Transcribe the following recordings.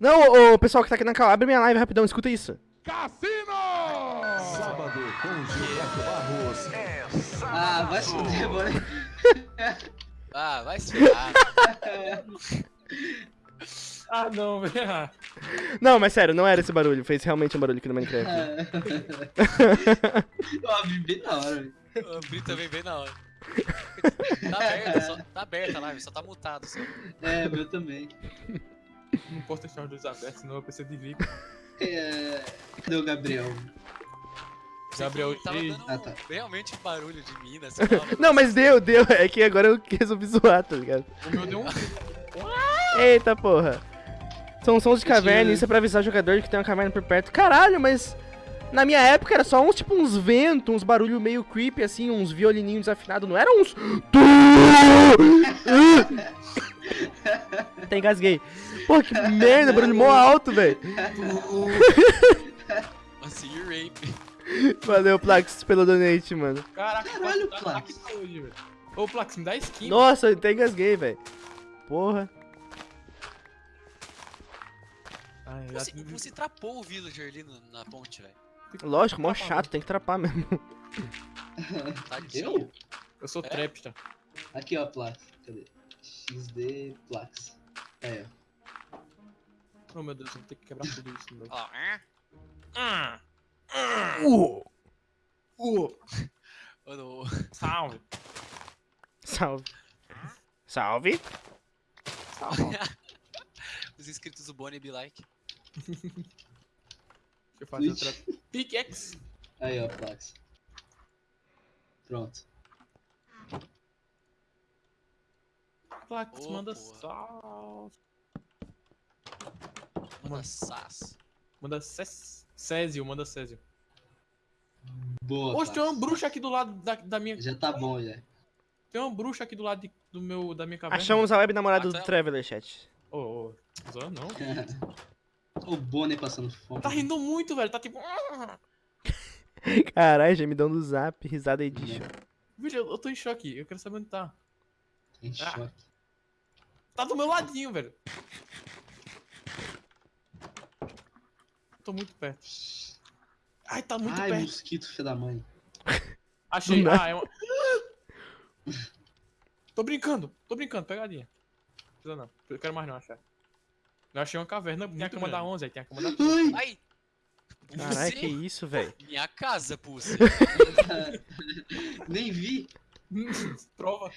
Não, ô, ô, pessoal que tá aqui na cal, abre minha live rapidão, escuta isso. Cassino! Sábado com Gilberto Barros. Ah, vai se fuder, bora. Ah, vai se ferrar. Ah, não, velho. Não, mas sério, não era esse barulho, fez realmente um barulho aqui no Minecraft. Eu abri bem na hora, velho. Eu abri também bem na hora. Tá aberta, só, tá aberta a live, só tá mutado. Só. É, meu também. Não posso deixar os dois abertos, senão eu preciso de VIP. É... Cadê o Gabriel? Gabriel, Tava dando Ah, tá. realmente barulho de mina, sei lá. Não, mas deu, deu, é que agora eu resolvi zoar, tá ligado? O meu deu um. Eita porra. São sons de caverna, isso é pra avisar o jogador que tem uma caverna por perto. Caralho, mas na minha época era só uns tipo uns ventos, uns barulho meio creepy assim, uns violininhos desafinados, não eram uns. Até engasguei. Porra, que merda, barulho mó alto, velho. Nossa, you rape. Valeu, Plax, pelo donate, mano. Caraca, Caralho, tá- Plax. tá aqui hoje, velho. Ô, Plax, me dá skin. Nossa, eu até engasguei, velho. Porra. Ai, já Você, tive- você trapou o villager ali na ponte, velho. Lógico, mó chato, tem que trapar mesmo. Tadinho. Eu? Eu sou É? trapster. Aqui, ó, Plax. Cadê? XD Plax. Aí, ó. Oh, meu Deus, eu vou ter que quebrar tudo isso. Meu. Ó, é? Uh, uh, no- salve. salve. Salve. Salve. Os inscritos do Bonnie be like. Deixa eu fazer outra. Pickaxe. Aí, ó, Plax. Pronto. Plax, Ô, manda porra. sal. Manda sas. Manda Cés- Césio, manda Césio. Boa, Hoje tem uma bruxa aqui do lado da, da minha. Já tá bom, já. Tem uma bruxa aqui do lado de- do meu, da minha caverna. Achamos a web namorada do Marcelo. Traveler, chat. Ô, ô, zoa não. o Bonnie passando fome. Tá rindo muito, velho. Tá tipo. Caralho, gemidão do zap, risada edition. Vídeo, eu, eu tô em choque. Eu quero saber onde tá. Em Ah. choque. Tá do meu ladinho, velho. Tô muito perto. Ai, tá muito Ai, perto. mosquito, filho da mãe. Achei. Não. Ah, é uma. tô brincando, tô brincando, pegadinha. Não precisa não. Eu quero mais não achar. Eu achei uma caverna. Tem a cama da 11, aí tem a cama da 13. Ai! Ai! Caralho, que isso, velho. Minha casa, Pussy. Nem vi. Prova.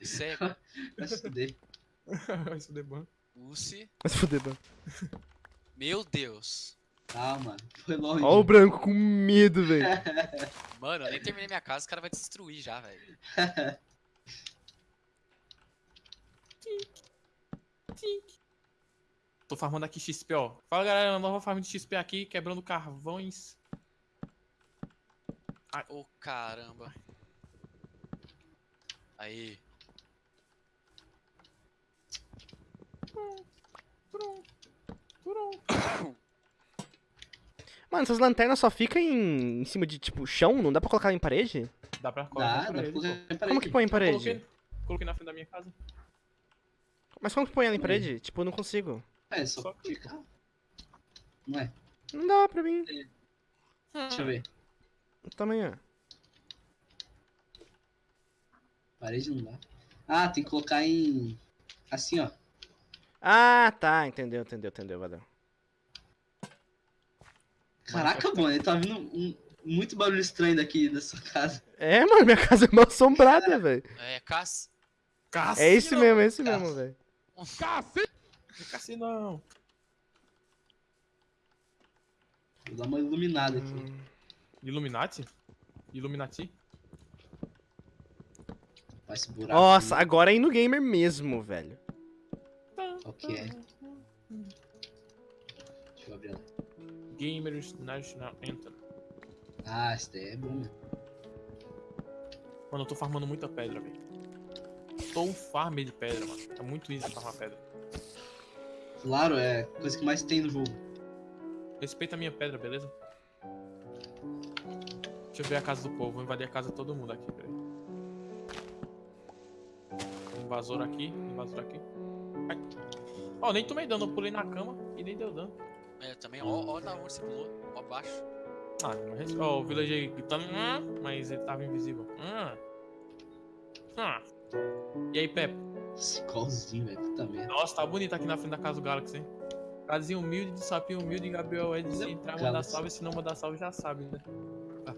Isso é Vai se fuder. Isso é ban. Pussy. Vai se fuder, mano. Meu Deus. Calma, foi longe. Ó o branco com medo, velho. Mano, eu nem terminei minha casa, o cara vai destruir já, velho. Tô farmando aqui XP, ó. Fala galera, nova farm de XP aqui, quebrando carvões. Ô, caramba. Aí. Mano, essas lanternas só ficam em, em cima de, tipo, chão? Não dá pra colocar em parede? Dá pra Dá, colocar dá pra parede, pô. colocar em Como parede. que põe em parede? Coloquei, coloquei na frente da minha casa. Mas como que põe ela em parede? Tipo, eu não consigo. É, só Só clicar. Não é? Não dá pra mim. Deixa eu ver. Tamanho. Parede não dá. Ah, tem que colocar em. Assim, ó. Ah, tá. Entendeu, entendeu, entendeu. Valeu. Caraca, mano, tá vindo um, muito barulho estranho daqui da sua casa. É, mano, minha casa é mal assombrada, velho. É, Cass. É esse mesmo, é esse Caça. mesmo, velho. Cassinão. Vou dar uma iluminada aqui. Hum. Illuminati? Illuminati? Faz esse buraco. Nossa, aí. agora é no gamer mesmo, velho. Qual que é? Deixa eu abrir ela. Gamers National Anthem. Ah, esse daí é bom? Mano, eu tô farmando muita pedra, velho. Tô um farm de pedra, mano. É muito easy farmar pedra. Claro, é a coisa que mais tem no jogo. Respeita a minha pedra, beleza? Deixa eu ver a casa do povo. Vou invadir a casa de todo mundo aqui, peraí. Invasor aqui, invasor aqui. Ó, nem tomei dano, eu pulei na cama e nem deu dano. É, também, ó, ó da onde você pulou, ó abaixo. Ah, não res- Ó, o villager gritando, "Hum", mas ele tava invisível. Hum. Hum. E aí, Pepe? Igualzinho, velho. Puta merda. Nossa, tá bonito aqui na frente da casa do Galaxy, hein? Casinha humilde, de sapinho humilde, Gabriel é de se entrar, mandar salve, se não mandar salve já sabe, né? Tá.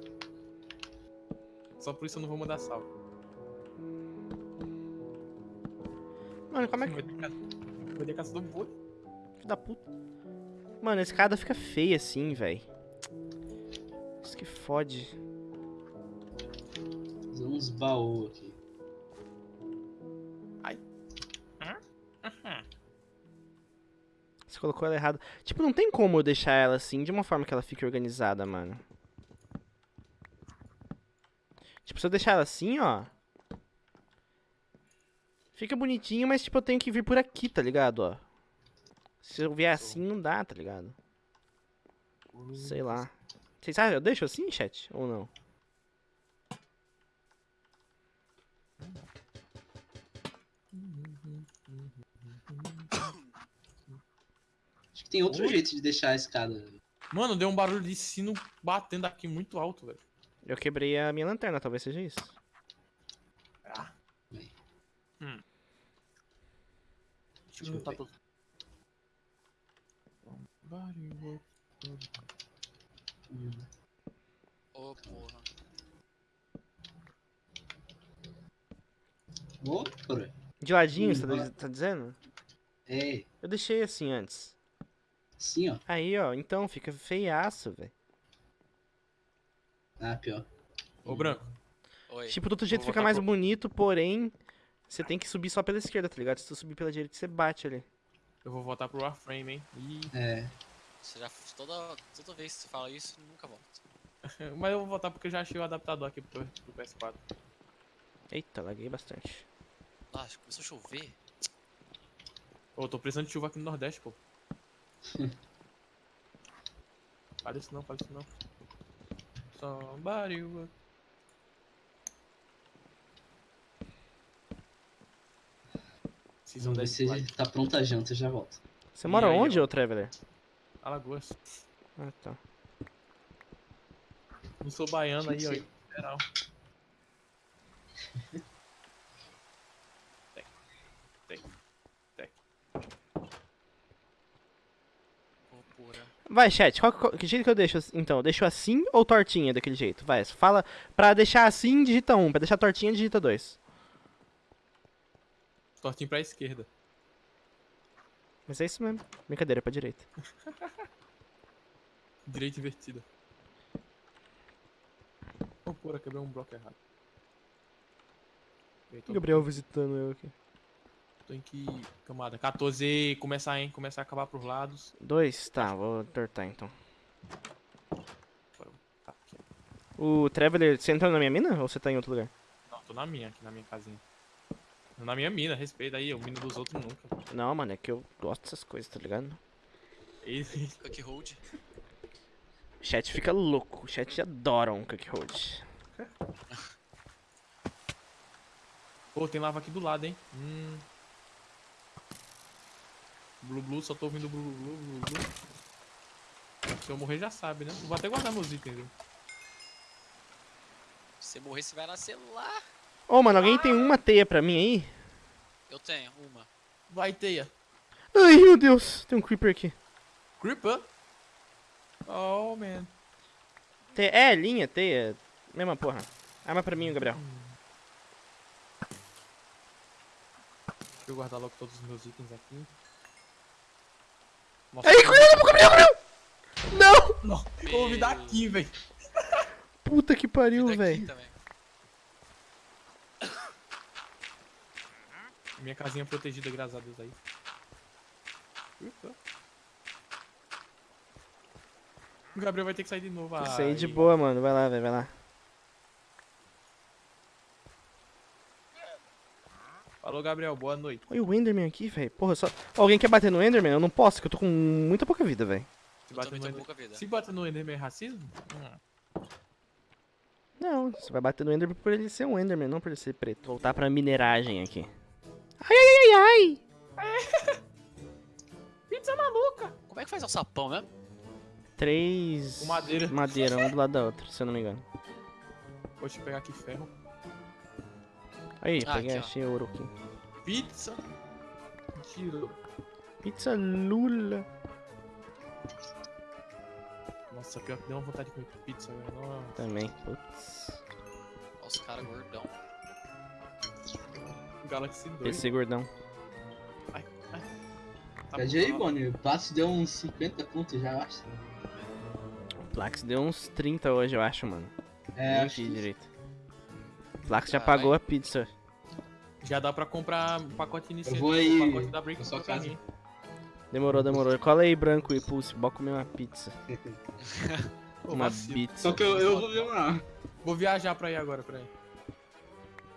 Só por isso eu não vou mandar salve. Mano, como é que. Vai ter casa- do boi. Filho da puta. Mano, a escada fica feia assim, velho. Isso que fode. Fazer uns baús aqui. Você colocou ela errada. Tipo, não tem como eu deixar ela assim de uma forma que ela fique organizada, mano. Tipo, se eu deixar ela assim, ó. Fica bonitinho, mas tipo, eu tenho que vir por aqui, tá ligado, ó. Se eu vier assim, não dá, tá ligado? Sei lá. Vocês sabem, eu deixo assim, chat? Ou não? Acho que tem outro Oi? jeito de deixar a escada. Mano, deu um barulho de sino batendo aqui muito alto, velho. Eu quebrei a minha lanterna, talvez seja isso. Hum. Deixa eu tudo. Hum. Ô, porra. Opa! De ladinho, Hum, você tá, vai. tá dizendo? É, Eu deixei assim antes. assim, ó. Aí, ó, então fica feiaço, velho. Ah, pior. Ô, Branco. Oi. Tipo, do outro jeito fica mais pro- bonito, porém, você tem que subir só pela esquerda, tá ligado? Se tu subir pela direita, você bate ali. Eu vou voltar pro Warframe, hein? Ih, É. Você já, toda, toda vez que você fala isso, nunca volta. mas eu vou voltar porque eu já achei o adaptador aqui pro, pro PS4. Eita, laguei bastante. Ah, começou a chover. Ô, tô precisando de chuva aqui no Nordeste, pô. fala isso não, fala isso não. Somebody will- Season Vamos ver 10 se Live. tá pronta a janta, já volto. Você E mora aí, onde, ô Traveler? Alagoas. Ah, tá. Não sou baiano aí, ó. Geral. Tec. Ô, porra. Vai, chat, qual, qual- que jeito que eu deixo? assim? Então, eu deixo assim ou tortinha daquele jeito? Vai, fala. Pra deixar assim, digita 1. Pra deixar tortinha, digita 2. Tortinho pra esquerda. Mas é isso mesmo. Brincadeira, pra direita. Direita invertida. Oh, porra, quebrei um bloco errado. Tô- Gabriel visitando eu aqui. Tô em que camada? 14, começar, hein? Começar a acabar pros lados. 2? Tá, vou tortar então. O Traveler, você entrou na minha mina ou você tá em outro lugar? Não, tô na minha, aqui na minha casinha. Na minha mina, respeita aí, o mina dos outros nunca. Não, mano, é que eu gosto dessas coisas, tá ligado? E- Cook hold. O chat fica louco, o chat adora um Cook Hold. Pô, tem lava aqui do lado, hein? Hum. Blue Blue, só tô ouvindo Blue Blue, Blue Blue. Se eu morrer já sabe, né? Vou até guardar meus itens, viu? Se você morrer, você vai nascer lá. Ô, mano, alguém tem uma teia pra mim aí? Eu tenho uma. Vai, teia. Ai, meu Deus, tem um Creeper aqui. Creeper? Oh, man. Teia, é, linha, teia, mesma porra. Arma pra mim, Gabriel. Deixa eu guardar logo todos os meus itens aqui. Nossa, Aí, cuidado, Gabriel, Gabriel! Não! Não, eu ouvi daqui, velho. Puta que pariu, velho. Minha casinha protegida, graças a Deus aí. Creeper. O Gabriel vai ter que sair de novo. Isso aí de boa, mano. Vai lá, velho, vai lá. Falou, Gabriel. Boa noite. Olha o Enderman aqui, velho. Porra, só. Alguém quer bater no Enderman? Eu não posso, que eu tô com muita pouca vida, velho. Se bater no Ender... com pouca vida. Se bater no Enderman é racismo? Hum. Não, você vai bater no Enderman por ele ser um Enderman, não por ele ser preto. Voltar pra mineragem aqui. Ai, ai, ai, ai! Pizza maluca! Como é que faz o sapão mesmo? Três madeira. madeira, um do lado da outra, se eu não me engano. Deixa eu pegar aqui ferro. Aí, Ah, peguei, aqui, ó. achei ouro aqui. Pizza. Tiro. Pizza Lula. Nossa, pior que deu uma vontade de comer pizza, velho. Nossa. Também, putz. Olha os caras gordão. Galaxy 2. PC gordão. Tá Pede aí, bom. Bonnie. O passo deu uns 50 pontos já, eu acho. Plax deu uns 30 hoje, eu acho, mano. É, Nem acho que- direito. Plax já pagou a pizza. Já dá pra comprar um pacote inicial. Eu vou aí O pacote da Break pra casa. mim. Demorou, demorou. Cola aí, branco e pulse. Bora comer uma pizza. Uma vacilo. pizza. Só que eu, eu vou ver uma. Vou viajar pra ir agora, peraí.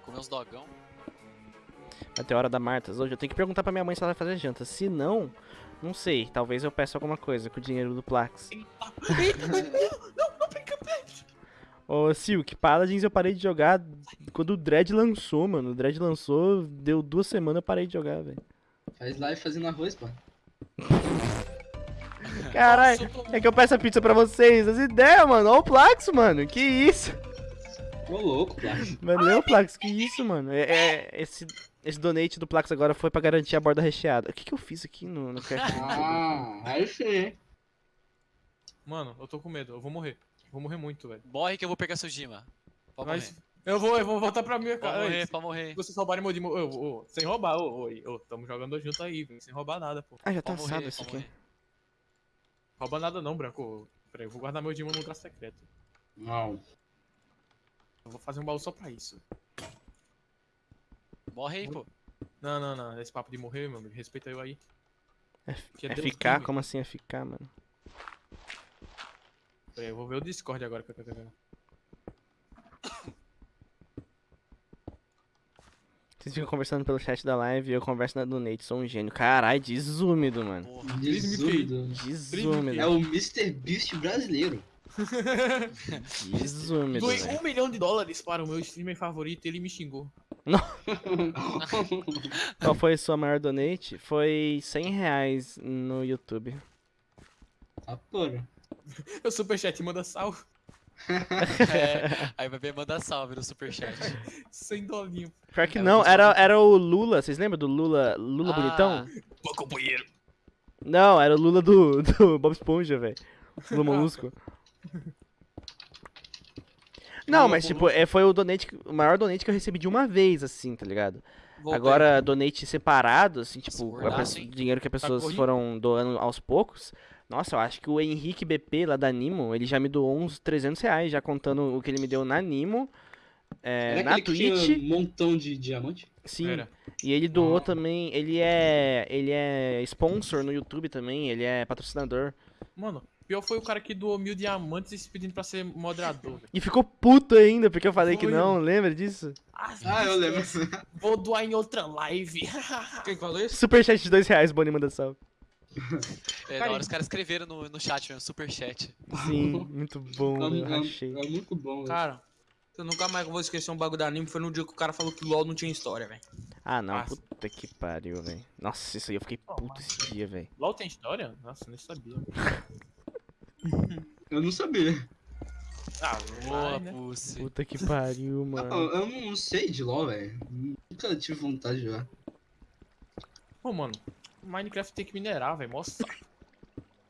Comer uns dogão. Vai ter hora da Martas hoje. Eu tenho que perguntar pra minha mãe se ela vai fazer janta. Se não, não sei. Talvez eu peça alguma coisa com o dinheiro do Plax. Ô, Silk, Paladins eu parei de jogar quando o Dread lançou, mano. O Dread lançou, deu duas semanas eu parei de jogar, velho. Faz live fazendo arroz, pô. Caralho, é que eu peço a pizza pra vocês. As ideias, mano. Ó o Plax, mano. Que isso? Ô louco. Valeu, é Plax. Que isso, mano. É, é- esse, esse donate do Plax agora foi pra garantir a borda recheada. O que, que eu fiz aqui no, no? Ah, aí sim. Mano, eu tô com medo. Eu vou morrer. Vou morrer muito, velho. Morre que eu vou pegar seu Dima. Pode Mas morrer. eu vou, eu vou voltar pra minha casa. morrer, Ei, pode morrer. Se vocês roubarem meu Dimo, ô, ô, sem roubar, ô, ô, ô, tamo jogando junto aí, velho. Sem roubar nada, pô. Ah, já tá assado morrer, isso aqui. morrer. Rouba nada não, Branco. Peraí, eu vou guardar meu Dimo no lugar secreto. Não. Eu vou fazer um baú só pra isso. Morre aí, pô. Não, não, não. Esse papo de morrer, meu amigo. Respeita eu aí. É, Que é ficar? Como assim é ficar, mano? Peraí, eu vou ver o Discord agora que eu tô vendo. Vocês ficam conversando pelo chat da live e eu converso na donate. Sou um gênio. Caralho, desúmido, mano. Porra. Desúmido. Desúmido. É o Mr. Beast brasileiro. Desúmido, Doei um milhão de dólares para o meu streamer favorito e ele me xingou. Qual foi a sua maior donate? Foi 100 reais no YouTube. Tá porra. O superchat manda sal. É, aí vai ver manda salve no superchat. Sem dolinho. Pior que É, não, era, era o Lula. Vocês lembram do Lula? Lula bonitão? Pô, companheiro. Não, era o Lula do, do Bob Esponja, velho. Lula Molusco. Não, mas tipo, é, foi o donate, o maior donate que eu recebi de uma vez, assim, tá ligado? Voltei. Agora, donate separado, assim, tipo, a gordaço, pessoa- hein? dinheiro que as pessoas corrido? foram doando aos poucos. Nossa, eu acho que o Henrique BP lá da Nimo, ele já me doou uns 300 reais, já contando o que ele me deu na Nimo, é, Era na Twitch. um montão de diamante? Sim, Era. e ele doou Ah. também, ele é, ele é sponsor no YouTube também, ele é patrocinador. Mano, pior foi o cara que doou mil diamantes e se pedindo pra ser moderador. E ficou puto ainda, porque eu falei que Foi. não, lembra disso? Ah, eu lembro. Vou doar em outra live. Quem falou isso? Superchat de dois reais, Boni manda salve. É, da hora os caras escreveram no, no chat, mesmo, superchat. Sim, muito bom, É, eu é- rachei. é muito bom, velho. Cara, eu nunca mais vou esquecer um bagulho da anime. Foi no dia que o cara falou que LOL não tinha história, velho. Ah, não, Nossa. puta que pariu, velho. Nossa, isso aí eu fiquei puto esse dia, velho. LOL tem história? Nossa, nem sabia. Eu não sabia. Ah, Boa, vai, né? Pussy. Puta que pariu, Eu, mano. eu não sei de LoL, velho. Nunca tive vontade de jogar. Pô, mano, Minecraft tem que minerar, velho. Mostra.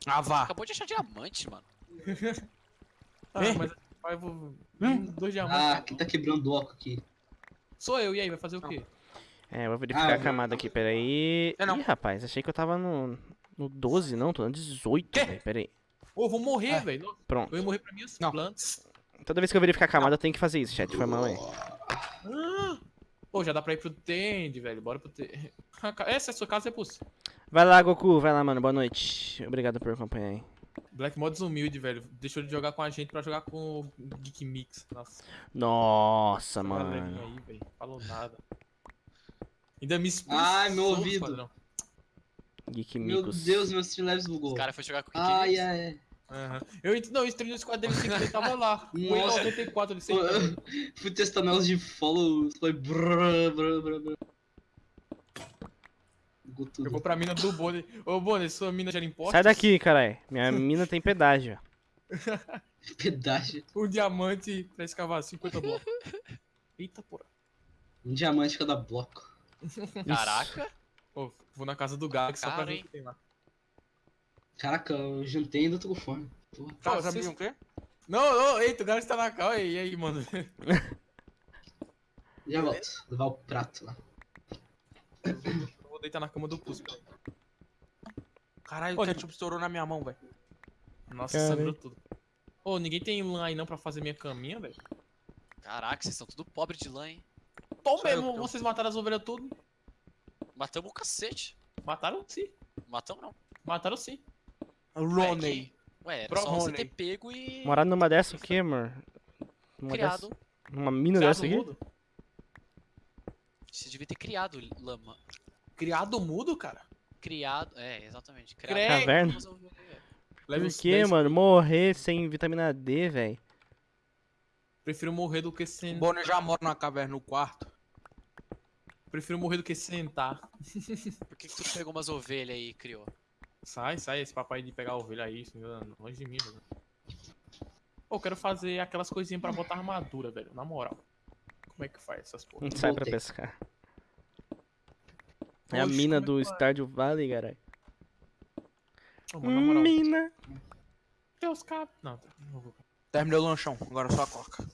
Ah, vá. Acabou de achar diamante, mano. Ah, É? mas eu vou. Hum? Dois diamantes. Ah, quem tá quebrando o oco aqui? Sou eu, e aí, vai fazer o quê? É, vou verificar Ah, a camada aqui, peraí. É, não. Ih, rapaz, achei que eu tava no, no 12, não, tô no 18, Quê? velho, peraí. Ô, eu vou morrer, É. velho. Pronto. Eu ia morrer pra minhas Não. plantas. Toda vez que eu verificar a camada, eu tenho que fazer isso, chat, foi mal aí. Pô, já dá pra ir pro Tend, velho. Bora pro Tend. Essa é a sua casa, é possível. Vai lá, Goku, vai lá, mano, boa noite. Obrigado por acompanhar aí. Black Mods humilde, velho. Deixou de jogar com a gente pra jogar com o Geek Mix. Nossa, Nossa, mano. aí, velho. Falou nada. Ainda me expulsou Ai, meu do ouvido. Geek Meu Micos. Deus, meus Streamlabs bugou. Os caras foram jogar com o Ai, Kiki. ai, ai. Aham. Eu não, eu entrei no squad dele sem querer, ele tava lá. O Nossa. 94 ele sempre. Fui testar negócio de follow, foi brrr, brrr, brrr, brrr. Eu vou pra mina do Bonnie. Ô, Bonnie, sua mina gera impostos? Sai daqui, caralho. Minha mina tem pedágio. Pedágio. Um diamante pra escavar 50 blocos. Eita, porra. Um diamante cada bloco. Caraca. Ô, vou na casa do Galaxy só pra ver o que tem lá. Caraca, eu juntei e ainda tô com fome. Porra. Tá, Tá, vocês- sabia o quê? Não, não, eita, o Galaxy tá na cal. E aí, mano? Já volto. Levar o prato lá. Eu vou deitar na cama do cara. Caralho, Ô, o ketchup estourou na minha mão, velho. Nossa, Cara, sangrou tudo. Ô, ninguém tem lã aí não pra fazer minha caminha, velho? Caraca, vocês estão tudo pobre de lã, hein? Tom mesmo, vocês mataram as ovelhas tudo. Matamos o cacete. Mataram sim. Matamos não. Mataram sim. Roney. Ué, era Pro- só você ter pego e Morar numa dessa o quê, amor? Numa criado. dessa- Numa mina Criado dessa aqui? mudo? Você devia ter criado lama. Criado mudo, cara? Criado. É, exatamente. Criado. Caverna? Leve Por 10. mano? Morrer sem vitamina D, velho. Prefiro morrer do que O sentar. Bonnie já mora numa caverna no quarto. Prefiro morrer do que sentar. Por que, que tu pegou umas ovelhas aí e criou? Sai, sai, esse papai de pegar ovelha aí, isso, longe de mim, velho. Pô, eu quero fazer aquelas coisinhas pra botar armadura, velho, na moral. Como é que faz essas porra? Não sai pra pescar. É a Oxe, mina é do faz? Stardew Valley, caralho. Moral, Mina. Deus cap... Não, tá, não vou. Terminei o lanchão, agora só a coca.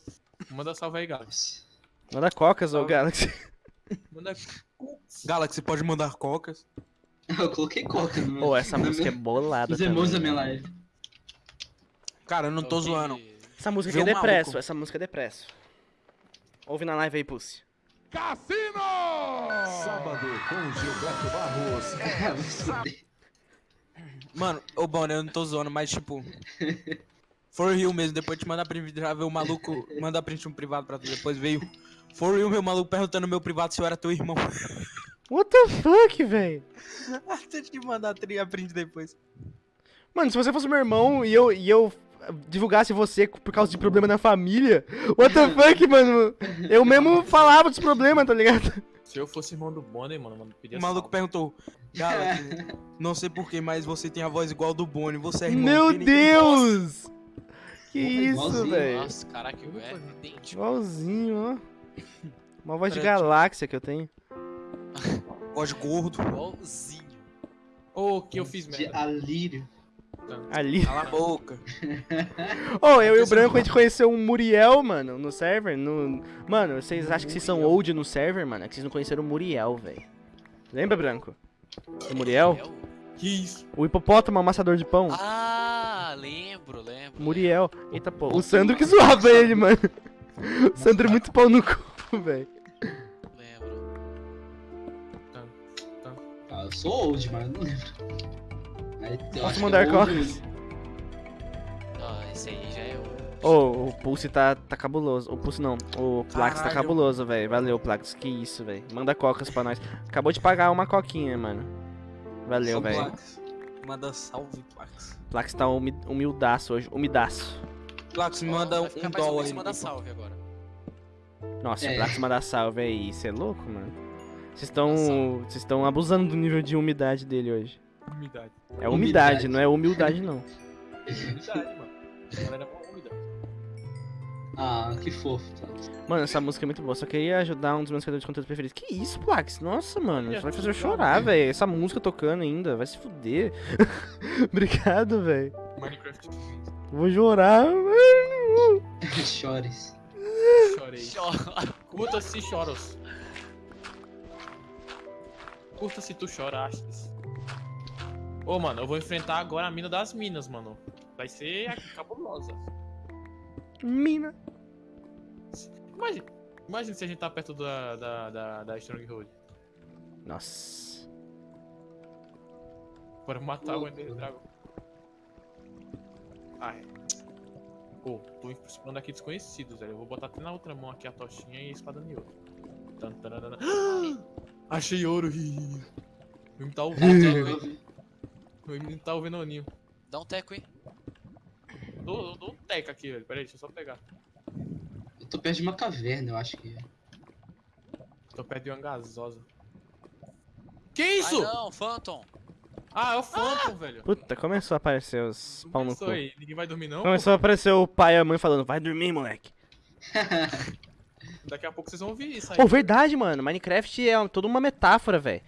Manda salve aí, Galaxy. Manda cocas, ô. Galaxy. Manda... Galaxy, pode mandar cocas. Eu coloquei coca no meu. Pô, essa música é bolada Os emojis da minha live. Cara, eu não tô zoando. Essa música aqui é um depresso, maluco. essa música é depresso. Ouve na live aí, Pussy. Sábado com Gilberto Barros. Se fuder. Mano, ô Bonnie, eu não tô zoando, mas tipo. For real mesmo, depois te mandar print, já ver o maluco, mandar print no privado pra tu, depois veio. For real, meu maluco perguntando no meu privado se eu era teu irmão. What the fuck, velho? Até te mandar tri- a print depois. Mano, se você fosse meu irmão e eu, e eu divulgasse você por causa de problema na família, what the fuck, mano? Eu mesmo falava dos problemas, tá ligado? Se eu fosse irmão do Bonnie, mano, mano, pedia O maluco salve. perguntou, Galaxy, não sei porquê, mas você tem a voz igual do Bonnie, você é irmão Meu dele, Deus! Que Porra, isso, velho? Nossa, caraca, é idêntico. Igualzinho, ó. Uma voz de Parece- galáxia que eu tenho. Voz gordo. Igualzinho. Ô, que eu fiz De merda. alírio. Ali. Cala a boca. Ô, eu e o Branco, a gente conheceu um Muriel, mano, no server. No... Mano, vocês acham que vocês são old no server, mano? É que vocês não conheceram o Muriel, velho. Lembra, Branco? O Muriel? Muriel? Que isso? O hipopótamo amassador de pão? Ah, lembro, lembro. Muriel. Eita, pô. O Sandro que zoava ele, mano. O Sandro é muito pau no cu, velho. Eu sou old, mas eu não lembro. Eu Posso que mandar é. Ah, esse aí já é o. Ô, o Pulse tá, tá cabuloso. O Pulse não. O Plax tá cabuloso, velho. Valeu, Plax. Que isso, velho. Manda cocas pra nós. Acabou de pagar uma coquinha, mano. Valeu, velho. Manda salve, Plax. Plax tá humi humildaço hoje. Humidaço. Plax, me manda vai um dólar aí. mandar salve agora. Nossa, É. o Plax mandar salve aí, você é louco, mano? Vocês estão. Vocês estão abusando do nível de umidade dele hoje. Umidade. É umidade, Umidade. não é humildade, não. Umidade, mano. A galera é. Ah, que fofo. Tá. Mano, essa música é muito boa. Só queria ajudar um dos meus criadores de conteúdo preferidos. Que isso, Plax? Nossa, mano. Você vai fazer eu chorar, velho. Essa música tocando ainda. Vai se fuder. Obrigado, velho. Minecraft. Vou chorar. Chores. Chorei. Chora. Curta-se choros. Curta-se tu choraste. Ô, mano, eu vou enfrentar agora a mina das minas, mano. Vai ser cabulosa. Mina. Imagina, imagina se a gente tá perto da, da, da, da Stronghold. Nossa. Bora matar o Ender Dragon. Ai. Pô, tô explorando aqui desconhecidos, velho. Eu vou botar até na outra mão aqui a tochinha e a espada em ouro. Tan, tararana. Achei ouro! ih. O menino tá ouvindo. o menino tá ouvindo o ninho. Dá um teco, hein? Dou, dou um teca aqui, velho. Pera aí, deixa eu só pegar. Eu tô perto de uma caverna, eu acho que. Tô perto de uma gasosa. Que Ai isso? não, Phantom. Ah, é o Phantom, velho. Puta, começou a aparecer os pau no cu. Começou aí. Ninguém vai dormir não? Começou a aparecer o pai e a mãe falando, vai dormir, moleque. Daqui a pouco vocês vão ouvir isso aí. Pô, verdade, mano. Minecraft é toda uma metáfora, velho.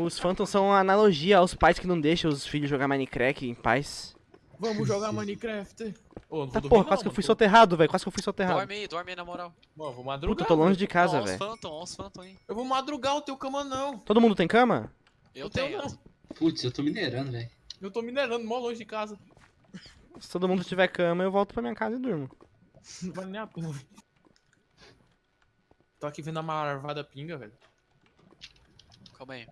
Os Phantoms são uma analogia aos pais que não deixam os filhos jogar Minecraft em paz. Vamos jogar Minecraft. Vou Tá, dormir porra, não, quase que eu fui soterrado, velho. Quase que eu fui soterrado. Dorme aí, dorme aí na moral. Mano, eu vou madrugar. Puta, eu tô longe de casa, ó os velho. Phantom, ó os Phantom aí. Eu vou madrugar o teu cama não. Todo mundo tem cama? Eu tenho, tenho. não. Putz, eu tô minerando, velho. Eu tô minerando mó longe de casa. Se todo mundo tiver cama, eu volto pra minha casa e durmo. Não vale nem a pena. Tô aqui vendo a marvada pinga, velho. Calma aí.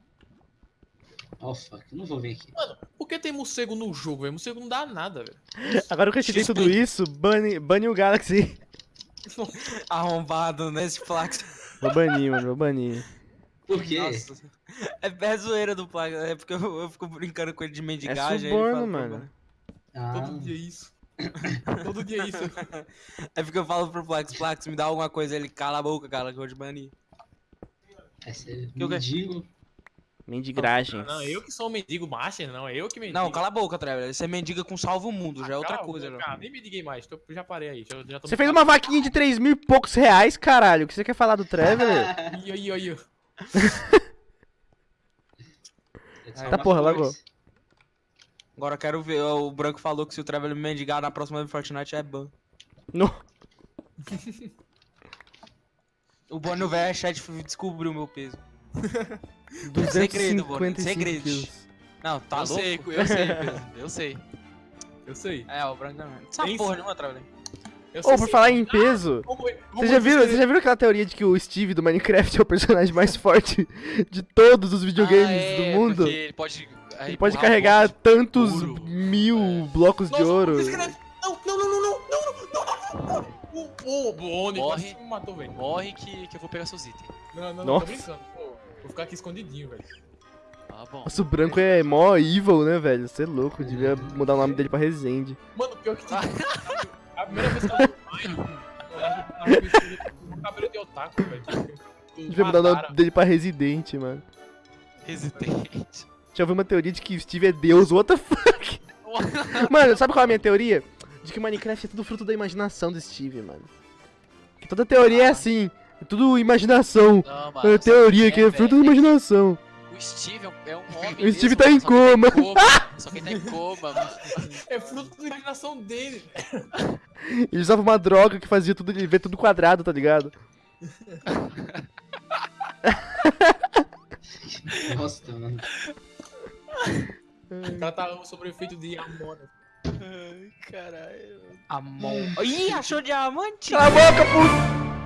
Oh, fuck. Eu não vou vir aqui. Por que tem morcego no jogo, velho? Morcego não dá nada, velho. Agora que eu te dei tudo isso, bane, bane o Galaxy. Arrombado nesse Plax. Vou banir, mano, vou banir. Por quê? Nossa. É, é zoeira do Plax. É porque eu, eu fico brincando com ele de É mendigagem. aí ele suborno, fala, mano. Ah, Todo dia isso. Todo dia isso. É porque eu falo pro Plax, Plax, me dá alguma coisa. Ele cala a boca, cara, que eu vou te banir. é. Que? Mendigo. Mendigragens. Não, eu que sou um mendigo master, não. É eu que mendigo. Não, cala a boca, Trevor. Você mendiga com salva o mundo, já é outra Cala a coisa. boca. Cara, nem me liguei mais. tô- já parei aí. Já, já tô Você fez uma vaquinha de 3 mil e poucos reais, caralho. O que você quer falar do? Aí, aí, aí. Tá, porra, lagou. Agora eu quero ver. O Branco falou que se o Trevor me mendigar na próxima Fortnite é ban. No. O Bonnie velho chat descobriu o meu peso. Segredo, Bonnie, 255 segredo. quilos. Não, tá eu louco? sei, eu sei, eu sei. Eu sei. É, o Branco também. Essa Tem porra sim. nenhuma, Trevor. Eu sei Ô, por falar em peso, Como- como vocês já, viram, vocês já viram aquela teoria de que o Steve do Minecraft é o personagem mais forte de todos os videogames Ah, é, do mundo? porque Ele pode, Ele pode carregar um tantos ouro. mil É. blocos de Nossa, ouro. você escreve- Não, não, não, não, não, não, não, não, não, não. O, o Bonnie Morre. me matou, velho. de- Morre que, que eu vou pegar seus itens. Não, não, não, Nossa. tô brincando. Pô, vou ficar aqui escondidinho, velho. Ah, bom. Nossa, o branco é mó evil, né, velho? Você é louco, devia mudar o nome dele pra Resende. Mano, pior que... a primeira vez que eu vi o cabelo de otaku, velho. Devia mudar o nome dele pra Residente, mano. Residente. Já ouvi uma teoria de que Steve é Deus, what the fuck? Mano, sabe qual é a minha teoria? De que Minecraft é tudo fruto da imaginação do Steve, mano. Que toda teoria é assim, é tudo imaginação. Não, É mano. teoria sabe que é fruto da imaginação. O Steve é um, é homem. O Steve mesmo, tá em só que ele coma. Só que ele tá em coma, mano. É fruto da imaginação dele. Ele usava uma droga que fazia tudo, ele vê tudo quadrado, tá ligado? Nossa, mano. Cara tá sobre o efeito de amora. Ai, caralho. Amon. Ih, achou diamante? Cala a boca, puta!